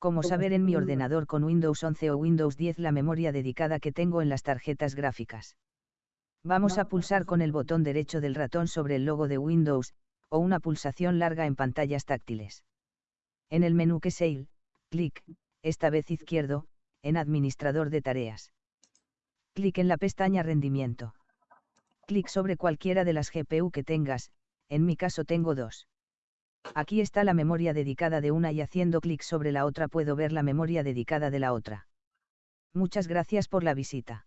Cómo saber en mi ordenador con Windows 11 o Windows 10 la memoria dedicada que tengo en las tarjetas gráficas. Vamos a pulsar con el botón derecho del ratón sobre el logo de Windows, o una pulsación larga en pantallas táctiles. En el menú que Sale, clic, esta vez izquierdo, en Administrador de tareas. Clic en la pestaña Rendimiento. Clic sobre cualquiera de las GPU que tengas, en mi caso tengo dos. Aquí está la memoria dedicada de una y haciendo clic sobre la otra puedo ver la memoria dedicada de la otra. Muchas gracias por la visita.